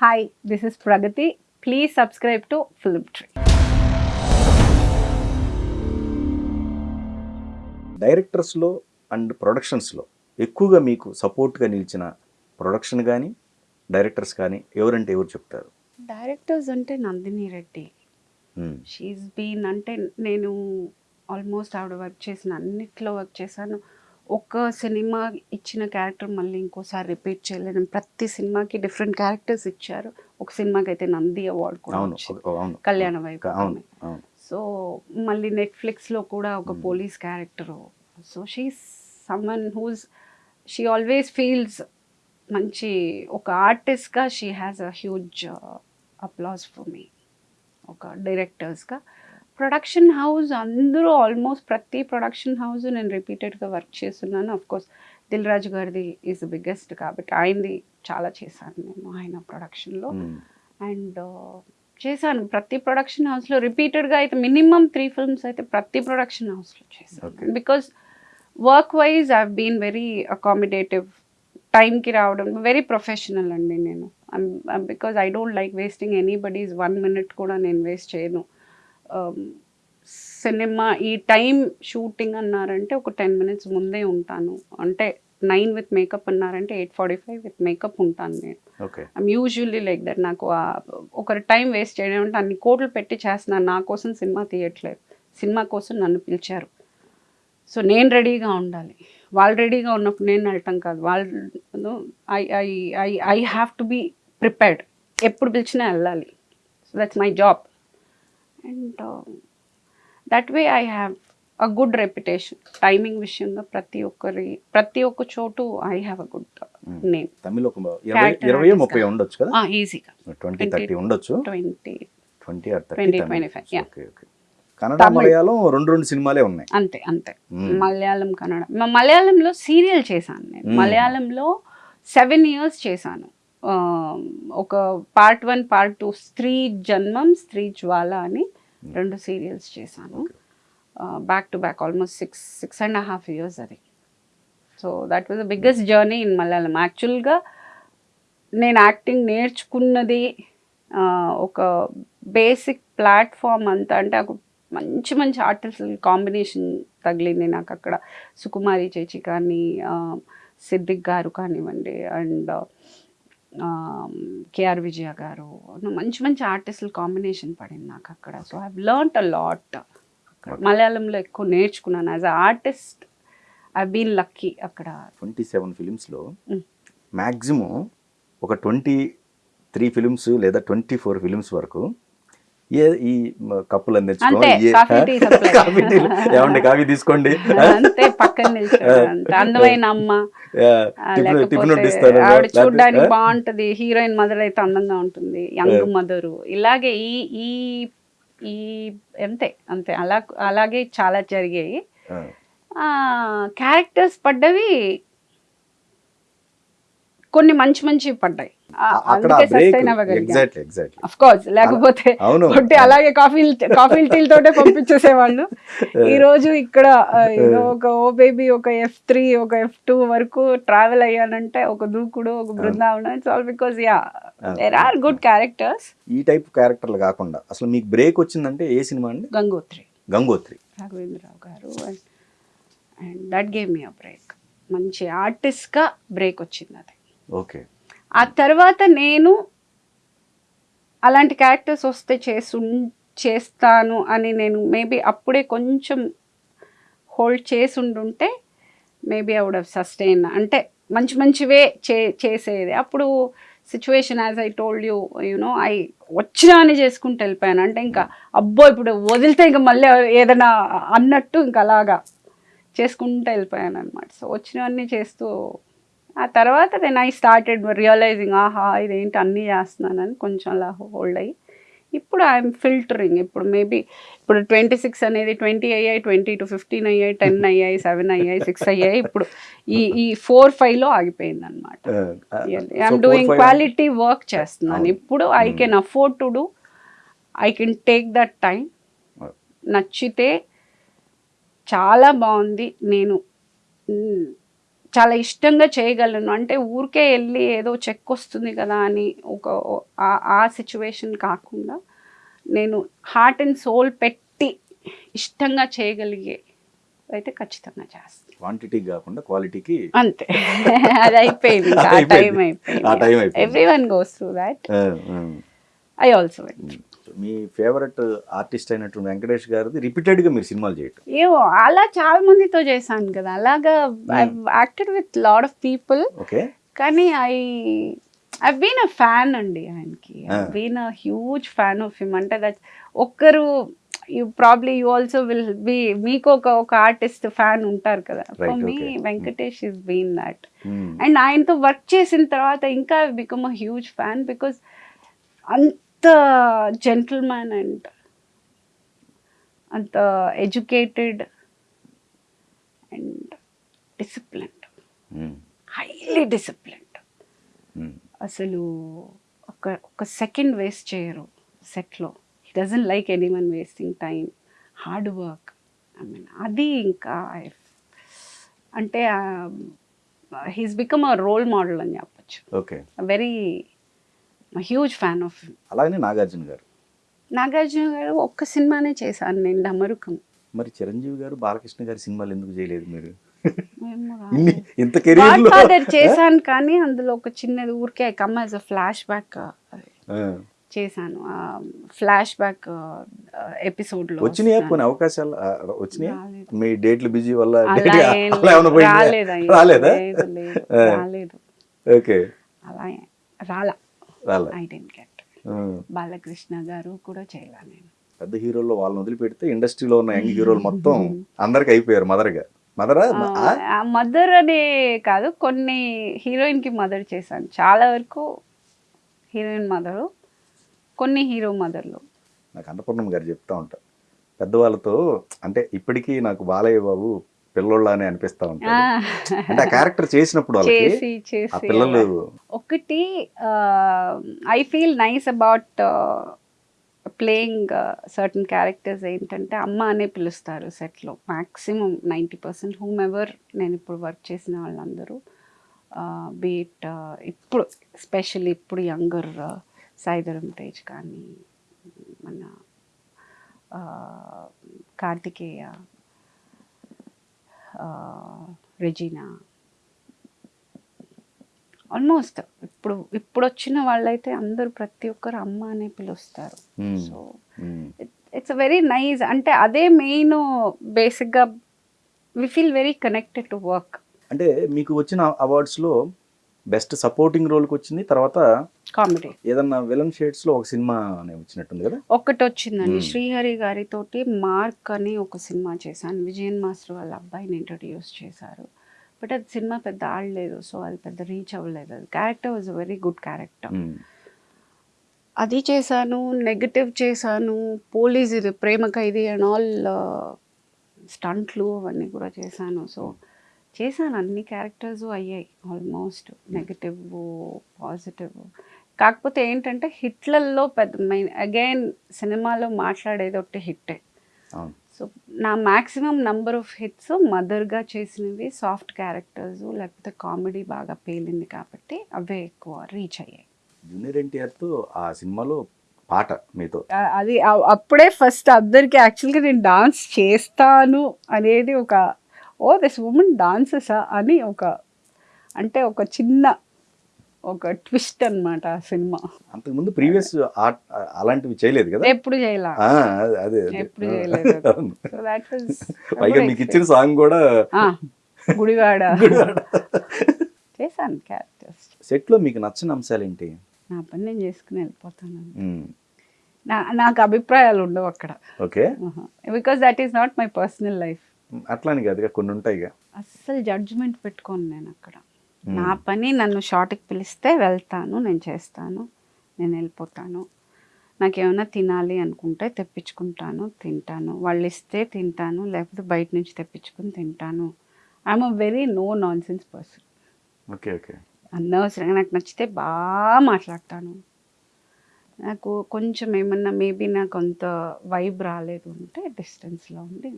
Hi this is Pragathi please subscribe to film tree డైరెక్టర్స్లో and ప్రొడక్షన్స్లో ఎక్కువగా మీకు సపోర్ట్గా నిలిచిన ప్రొడక్షన్ కానీ డైరెక్టర్స్ కానీ ఎవరంటే ఎవరు చెప్తారు? డైరెక్టర్స్ అంటే నందిని రెడ్డి. షీఈ్ బీన్ అంటే నేను ఆల్మోస్ట్ ఆవిడ వర్క్ చేసిన అన్నిట్లో వర్క్ చేశాను. ఒక సినిమా ఇచ్చిన క్యారెక్టర్ మళ్ళీ ఇంకోసారి రిపీట్ చేయలేను. ప్రతి సినిమాకి డిఫరెంట్ క్యారెక్టర్స్ ఇచ్చారు. ఒక సినిమాకి అయితే నంది అవార్డు కూడా వచ్చింది. కళ్యాణ అవును సో మళ్ళీ నెట్ఫ్లిక్స్లో కూడా ఒక. Police character. So she someone who's she always feels మంచి ఒక ఆర్టిస్ట్గా she has a huge applause for మీ ఒక డైరెక్టర్స్గా ప్రొడక్షన్ హౌస్ అందరూ ఆల్మోస్ట్ ప్రతి ప్రొడక్షన్ హౌస్ నేను రిపీటెడ్గా వర్క్ చేస్తున్నాను. అఫ్ కోర్స్ దిల్ రాజు గారిది ఈజ్ బిగ్గెస్ట్ కాబట్టి ఆయనది చాలా చేశాను నేను ఆయన ప్రొడక్షన్లో. అండ్ చేశాను. ప్రతి ప్రొడక్షన్ హౌస్లో రిపీటెడ్గా అయితే మినిమం త్రీ ఫిల్మ్స్ అయితే ప్రతి ప్రొడక్షన్ హౌస్లో. చేశాను. Because work wise I been very accommodative టైంకి రావడం వెరీ ప్రొఫెషనల్ అండి నేను. Because I don't like wasting anybody's one minute కూడా నేను వేస్ట్ చేయను. సినిమా ఈ టైం షూటింగ్ అన్నారంటే ఒక టెన్ మినిట్స్ ముందే ఉంటాను. అంటే నైన్ విత్ మేకప్ అన్నారంటే eight forty five with makeup ఉంటాను నేను. Okay. I'm usually like that నాకు ఒకరి టైం వేస్ట్ చేయడం అంటే అన్ని కోట్లు పెట్టి చేస్తున్నాను నా కోసం సినిమా తీయట్లేదు. సినిమా కోసం నన్ను పిలిచారు. సో నేను రెడీగా ఉండాలి. వాళ్ళు రెడీగా ఉన్నప్పుడు నేను వెళ్ళటం కాదు. వాళ్ళు I I I I have to be prepared. ఎప్పుడు పిలిచినా వెళ్ళాలి. So that's my job. And that way I have a good reputation timing విషయంగా ప్రతి ఒక్కరి ప్రతి ఒక్క చోటు I have a good. Name Tamil ఒక ఇరవై ముప్పై. ఉండొచ్చు కదా ఈజీగా ట్వంటీ థర్టీ ఉండొచ్చు twenty twenty or 20, thirty 25, yeah. Okay okay Kannada. Malayalam రెండు రెండు సినిమాలే ఉన్నాయి అంతే అంతే మ్మ్. మలయాళం కన్నడ మలయాళంలో సీరియల్ చేశాను నేను మ్మ్. మలయాళంలో సెవెన్ ఇయర్స్ చేశాను ఒక పార్ట్ వన్ పార్ట్ టూ స్త్రీ జన్మం స్త్రీ జ్వాల అని రెండు సీరియల్స్ చేశాను. Back to back almost six six and half years అది. So that was the biggest journey in Malayalam యాక్చువల్గా నేను యాక్టింగ్ నేర్చుకున్నది ఒక బేసిక్ ప్లాట్ఫామ్ అంతా అంటే ఒక మంచి మంచి ఆర్టిస్టుల కాంబినేషన్ తగిలింది నాకు అక్కడ. సుకుమారి చేచి కానీ సిద్దిక్ గారు కానివ్వండి అండ్ కేఆర్ విజయ గారు. మంచి మంచి ఆర్టిస్టుల కాంబినేషన్ పడింది నాకు అక్కడ. So I learnt a lot మలయాళంలో ఎక్కువ నేర్చుకున్నాను. As a artist I been lucky అక్కడ. ట్వంటీ సెవెన్ ఫిలిమ్స్లో. మ్యాక్సిమం ఒక ట్వంటీ త్రీ ఫిలిమ్స్ లేదా ట్వంటీ ఫోర్ ఫిలిమ్స్ వరకు ఏ ఈ కప్పులు అంతే, కాఫీ టీలు ఏమండి కాఫీ తీసుకోండి. అంతే పక్కన. అందమైన అమ్మ. టిఫిన్ వడ్డిస్తారు చూడడానికి బాగుంటది. హీరోయిన్ మదర్ అయితే అందంగా ఉంటుంది. Young mother. ఇలాగే ఈ ఈ ఈ అంతే అంతే. అలా అలాగే చాలా జరిగాయి. ఆ, క్యారెక్టర్స్ పడ్డవి కొన్ని మంచి మంచి పడ్డాయి. లేకపోతే అలాగే కాఫీ కాఫీ టీలతోటే పంపించేసేవాళ్ళు. ఈ రోజు ఇక్కడ ఒక ఓ బేబీ ఒక ఎఫ్ త్రీ ఒక ఎఫ్ టూ వరకు ట్రావెల్ అయ్యానంటే ఒక దూకుడు ఒక Brindavanam it's all because yeah there are good characters ఈ టైప్ క్యారెక్టర్లు కాకుండా అసలు మీకు బ్రేక్ వచ్చిందంటే ఏ సినిమా అండి? గంగోత్రి. గంగోత్రి. రాఘవేంద్రరావు గారు and that game me a break మంచి ఆర్టిస్ట్గా బ్రేక్ వచ్చింది అది. ఓకే. ఆ తర్వాత నేను అలాంటి క్యారెక్టర్స్ వస్తే చేసు చేస్తాను అని నేను మేబీ అప్పుడే కొంచెం హోల్డ్ చేసి ఉండుంటే మేబీ ఐ వుడ్ సస్టైన్ అంటే మంచి మంచివే చే చేసేది. అప్పుడు situation as I told you you know I వచ్చినా అని చేసుకుంటూ వెళ్ళిపోయాను. అంటే ఇంకా అబ్బో ఇప్పుడు వదిలితే ఇంకా మళ్ళీ ఏదైనా అన్నట్టు ఇంకా అలాగా చేసుకుంటూ వెళ్ళిపోయాను అనమాట సో వచ్చినవన్నీ చేస్తూ ఆ తర్వాత నేను ఐ స్టార్టెడ్ రియలైజింగ్ ఆహా ఇదేంటి అన్నీ చేస్తున్నానని కొంచెం అలా హోల్డ్ అయ్యి. ఇప్పుడు ఐఎమ్ ఫిల్టరింగ్ ఇప్పుడు మేబీ ఇప్పుడు ట్వంటీ సిక్స్ అనేది ట్వంటీ అయ్యాయి ట్వంటీ టు ఫిఫ్టీన్ అయ్యాయి టెన్ అయ్యాయి సెవెన్ అయ్యాయి సిక్స్ అయ్యాయి. ఇప్పుడు ఈ ఈ ఫోర్ ఫైవ్లో ఆగిపోయింది అనమాట ఐఎమ్ డూయింగ్ క్వాలిటీ వర్క్ చేస్తున్నాను. ఇప్పుడు I can afford to do I can take that time నచ్చితే చాలా బాగుంది. నేను చాలా ఇష్టంగా చేయగలను. అంటే ఊరికే వెళ్ళి ఏదో చెక్ వస్తుంది కదా అని ఒక ఆ- సిచ్యువేషన్ కాకుండా నేను హార్ట్ అండ్ సోల్ పెట్టి ఇష్టంగా చేయగలిగే అయితే ఖచ్చితంగా చేస్తాను క్వాంటిటీ కాకుండా క్వాలిటీకి అంతే. అది అయిపోయింది. ఆ టైం అయిపోయింది. Everyone goes through that I also me favourite artist అయినటువంటి వెంకటేష్ గారిది రిపీటెడ్గా మీరు సినిమాలు చేయటం. ఏమో అలా చాలా మందితో చేశాను కదా. అలాగా acted with lot of people okay. కానీ I I been a fan అండి ఆయనకి. I. Been a huge fan of him అంటే దట్ ఒక్కరు you probably you also will be మీకు ఒక ఒక ఆర్టిస్ట్ ఫ్యాన్ ఉంటారు కదా. For me. Venkatesh is been that and ఆయనతో వర్క్ చేసిన తర్వాత ఇంకా become a huge fan because అంత జెంటిల్మ్యాన్ అండ్ అంత educated and disciplined highly disciplined అసలు ఒక ఒక సెకండ్ వేస్ట్ చేయరు సెట్లో he doesn't like anyone wasting time hard work I mean అది ఇంకా అంటే he's become a role model అని చెప్పచ్చు. Okay very huge fan of అలాగనే నాగార్జున గారు. నాగార్జున గారు ఒక్క సినిమానే చేశాను నేను డమరుకం మరి చిరంజీవి గారు బాలకృష్ణ గారి సినిమాలు ఎందుకు చేయలేదు మీరు? ఇంత కెరీర్ చేశాను కానీ అందులో ఒక చిన్నది ఊరికే come as a flashback చేశాను. ఫ్లాష్ బ్యాక్ ఎపిసోడ్లో వచ్చినాయా. కొన్ని అవకాశాలు? వచ్చినాయా. మీ డేట్లు బిజీ వల్ల. రాలేదా ఓకే. అలా రాలే. ఐ డెంట్ గెట్ ఆ, బాలకృష్ణ గారు కూడా చేయలా నేను. పెద్ద హీరోల్లో వాళ్ళని వదిలిపెడితే ఇండస్ట్రీలో ఉన్న యంగ్ హీరోలు మొత్తం అందరికి అయిపోయారు మదర్గా. మదరా? మదర్ అనే కాదు కొన్ని హీరోయిన్కి మదర్ చేశాను. చాలా వరకు హీరోయిన్ మదరు కొన్ని హీరో మదర్లు. నాకు అన్నపూర్ణమ్మ గారు చెప్తా ఉంటారు. పెద్దవాళ్ళతో అంటే ఇప్పటికీ నాకు బాలయ్య బాబు పిల్లోళ్ళ అని అనిపిస్తా ఉంటారు అంటే ఆ క్యారెక్టర్ చేసినప్పుడు చేసి చేసి పిల్లలు. ఒకటి I feel nice about playing certain characters ఏంటంటే అమ్మ అనే పిలుస్తారు సెట్లో. Maximum ninety percent whomever నేను ఇప్పుడు వర్క్ చేసిన వాళ్ళందరూ. బీట్ ఇప్పుడు స్పెషల్లీ ఇప్పుడు యంగర్ సాయిధరం తేజ్ కానీ మన కార్తికేయ రెజీనా ఆల్మోస్ట్ ఇప్పుడు ఇప్పుడు వచ్చిన వాళ్ళైతే అందరూ ప్రతి ఒక్కరు అమ్మ అనే పిలుస్తారు. సో. ఇట్స్ వెరీ నైస్ అంటే అదే మెయిన్ బేసిక్గా we feel very connected to work అంటే మీకు వచ్చిన అవార్డ్స్లో బెస్ట్ సపోర్టింగ్ రోల్కి వచ్చింది. తర్వాత కామెడీ ఏదన్నా విలన్ షేడ్స్లో ఒక సినిమా వచ్చినట్టుంది కదా? ఒక్కటి వచ్చిందండి. శ్రీహరి గారితోటి మార్క్ అని ఒక సినిమా చేశాను. విజయన్ మాస్టర్ వాళ్ళ అబ్బాయిని ఇంట్రడ్యూస్ చేశారు. బట్ అది సినిమా పెద్ద ఆడలేదు. సో అది పెద్ద రీచ్ అవ్వలేదు. అది character was very good character. అది చేశాను. నెగటివ్ చేశాను. పోలీస్ ఇది ప్రేమ ఖైదీ అండ్ ఆల్ స్టంట్లు అవన్నీ కూడా చేశాను. సో చేశాను. అన్ని క్యారెక్టర్స్ అయ్యాయి. ఆల్మోస్ట్ నెగటివ్ పాజిటివ్ కాకపోతే ఏంటంటే హిట్లల్లో పెద్ద మెయిన్ అగైన్ సినిమాలో మాట్లాడేది ఒకటి హిట్టే. సో నా మ్యాక్సిమం నంబర్ ఆఫ్ హిట్స్ మదర్గా చేసినవి సాఫ్ట్ క్యారెక్టర్స్ లేకపోతే కామెడీ బాగా పేలింది కాబట్టి అవే ఎక్కువ రీచ్ అయ్యాయి. జూనియర్ ఎన్టీఆర్తో ఆ సినిమాలో పాట మీతో. అది అప్పుడే ఫస్ట్ అందరికి యాక్చువల్గా నేను డాన్స్ చేస్తాను అనేది ఒక ఓ దిస్ ఉమెన్ డాన్సెసా అని ఒక అంటే ఒక చిన్న ఒక ట్విస్ట్ అన్నమాట ఆ సినిమా. అంతకుముందు ప్రీవియస్ అలాంటివి చేయలేదు కదా? ఎప్పుడు చేయలా? అదే. ఎప్పుడు చేయలేదు. సో దాట్ పైగా మీకు ఇచ్చిన సాంగ్ కూడా గుడివాడ. చేశాను క్యారెక్టర్స్ సెట్లో మీకు నచ్చిన అంశాలు ఏంటి నా పని నేను చేసుకుని వెళ్ళిపోతాను. నా నాకు అభిప్రాయాలు ఉండవు అక్కడ. Okay. Because that is not my personal life అట్లాని కాదుగా కొన్ని ఉంటాయిగా అస్సలు జడ్జ్మెంట్ పెట్టుకోను నేను అక్కడ. నా పని నన్ను షార్ట్కి పిలిస్తే వెళ్తాను నేను చేస్తాను నేను వెళ్ళిపోతాను. నాకేమైనా తినాలి అనుకుంటే తెప్పించుకుంటాను తింటాను. వాళ్ళు ఇస్తే తింటాను లేకపోతే బయట నుంచి తెప్పించుకుని తింటాను. I'm a very no nonsense person okay okay. అనవసరంగా నాకు నచ్చితే బాగా మాట్లాడతాను. నాకు కొంచెం ఏమన్నా మేబీ నాకు అంత వైబ్ రాలేదు అంటే డిస్టెన్స్లో ఉండి